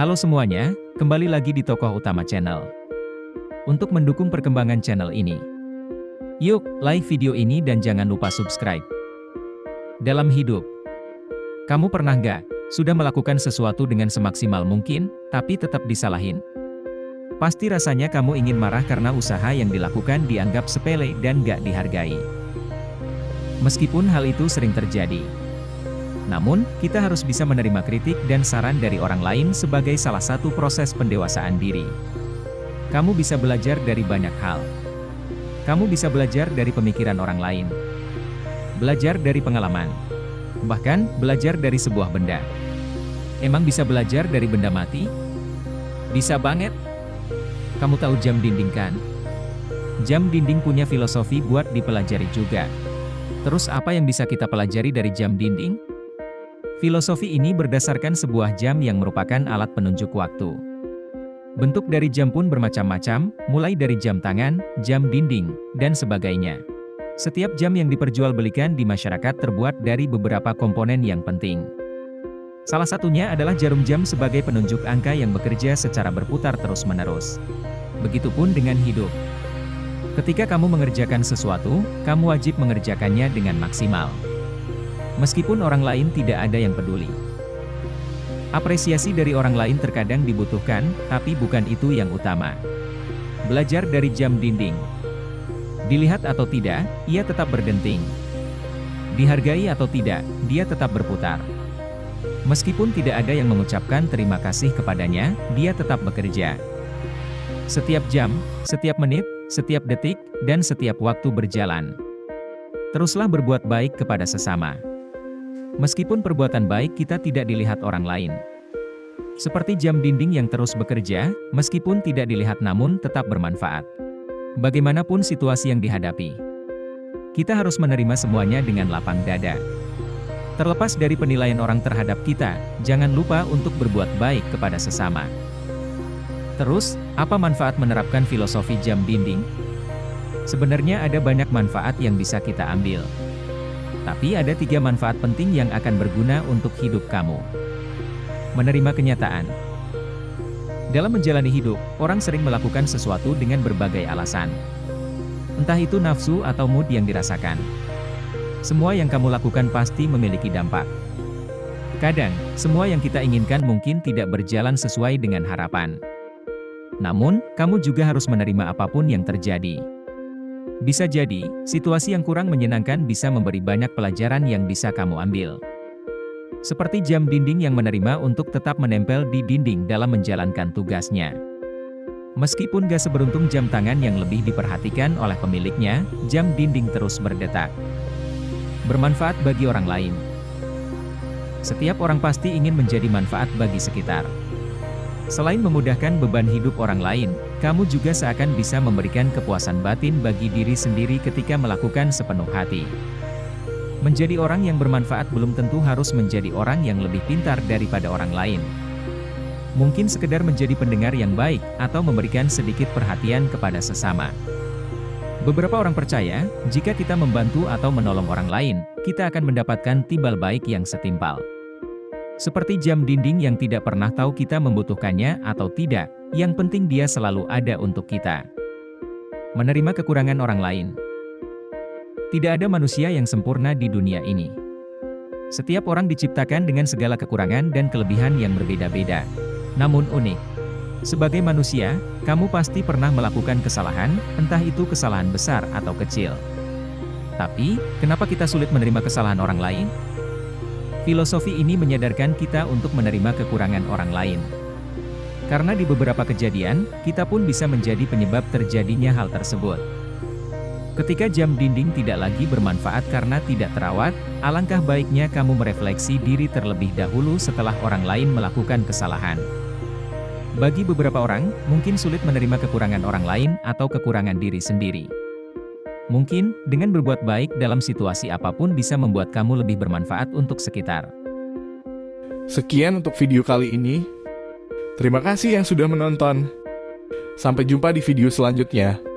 Halo semuanya, kembali lagi di Tokoh Utama Channel. Untuk mendukung perkembangan channel ini, yuk like video ini dan jangan lupa subscribe. Dalam hidup, kamu pernah nggak sudah melakukan sesuatu dengan semaksimal mungkin, tapi tetap disalahin? Pasti rasanya kamu ingin marah karena usaha yang dilakukan dianggap sepele dan nggak dihargai. Meskipun hal itu sering terjadi, namun, kita harus bisa menerima kritik dan saran dari orang lain sebagai salah satu proses pendewasaan diri. Kamu bisa belajar dari banyak hal. Kamu bisa belajar dari pemikiran orang lain. Belajar dari pengalaman. Bahkan, belajar dari sebuah benda. Emang bisa belajar dari benda mati? Bisa banget. Kamu tahu jam dinding kan? Jam dinding punya filosofi buat dipelajari juga. Terus apa yang bisa kita pelajari dari jam dinding? Filosofi ini berdasarkan sebuah jam yang merupakan alat penunjuk waktu. Bentuk dari jam pun bermacam-macam, mulai dari jam tangan, jam dinding, dan sebagainya. Setiap jam yang diperjualbelikan di masyarakat terbuat dari beberapa komponen yang penting. Salah satunya adalah jarum jam sebagai penunjuk angka yang bekerja secara berputar terus-menerus. Begitupun dengan hidup. Ketika kamu mengerjakan sesuatu, kamu wajib mengerjakannya dengan maksimal meskipun orang lain tidak ada yang peduli. Apresiasi dari orang lain terkadang dibutuhkan, tapi bukan itu yang utama. Belajar dari jam dinding. Dilihat atau tidak, ia tetap berdenting. Dihargai atau tidak, dia tetap berputar. Meskipun tidak ada yang mengucapkan terima kasih kepadanya, dia tetap bekerja. Setiap jam, setiap menit, setiap detik, dan setiap waktu berjalan. Teruslah berbuat baik kepada sesama. Meskipun perbuatan baik kita tidak dilihat orang lain. Seperti jam dinding yang terus bekerja, meskipun tidak dilihat namun tetap bermanfaat. Bagaimanapun situasi yang dihadapi. Kita harus menerima semuanya dengan lapang dada. Terlepas dari penilaian orang terhadap kita, jangan lupa untuk berbuat baik kepada sesama. Terus, apa manfaat menerapkan filosofi jam dinding? Sebenarnya ada banyak manfaat yang bisa kita ambil. Tapi ada tiga manfaat penting yang akan berguna untuk hidup kamu. Menerima kenyataan. Dalam menjalani hidup, orang sering melakukan sesuatu dengan berbagai alasan. Entah itu nafsu atau mood yang dirasakan. Semua yang kamu lakukan pasti memiliki dampak. Kadang, semua yang kita inginkan mungkin tidak berjalan sesuai dengan harapan. Namun, kamu juga harus menerima apa pun yang terjadi. Bisa jadi, situasi yang kurang menyenangkan bisa memberi banyak pelajaran yang bisa kamu ambil. Seperti jam dinding yang menerima untuk tetap menempel di dinding dalam menjalankan tugasnya. Meskipun gak seberuntung jam tangan yang lebih diperhatikan oleh pemiliknya, jam dinding terus berdetak. Bermanfaat bagi orang lain. Setiap orang pasti ingin menjadi manfaat bagi sekitar. Selain memudahkan beban hidup orang lain, kamu juga seakan bisa memberikan kepuasan batin bagi diri sendiri ketika melakukan sepenuh hati. Menjadi orang yang bermanfaat belum tentu harus menjadi orang yang lebih pintar daripada orang lain. Mungkin sekedar menjadi pendengar yang baik, atau memberikan sedikit perhatian kepada sesama. Beberapa orang percaya, jika kita membantu atau menolong orang lain, kita akan mendapatkan timbal baik yang setimpal. Seperti jam dinding yang tidak pernah tahu kita membutuhkannya atau tidak, yang penting dia selalu ada untuk kita. Menerima kekurangan orang lain. Tidak ada manusia yang sempurna di dunia ini. Setiap orang diciptakan dengan segala kekurangan dan kelebihan yang berbeda-beda. Namun unik. Sebagai manusia, kamu pasti pernah melakukan kesalahan, entah itu kesalahan besar atau kecil. Tapi, kenapa kita sulit menerima kesalahan orang lain? Filosofi ini menyadarkan kita untuk menerima kekurangan orang lain. Karena di beberapa kejadian, kita pun bisa menjadi penyebab terjadinya hal tersebut. Ketika jam dinding tidak lagi bermanfaat karena tidak terawat, alangkah baiknya kamu merefleksi diri terlebih dahulu setelah orang lain melakukan kesalahan. Bagi beberapa orang, mungkin sulit menerima kekurangan orang lain atau kekurangan diri sendiri. Mungkin, dengan berbuat baik dalam situasi apa pun bisa membuat kamu lebih bermanfaat untuk sekitar. Sekian untuk video kali ini. Terima kasih yang sudah menonton. Sampai jumpa di video selanjutnya.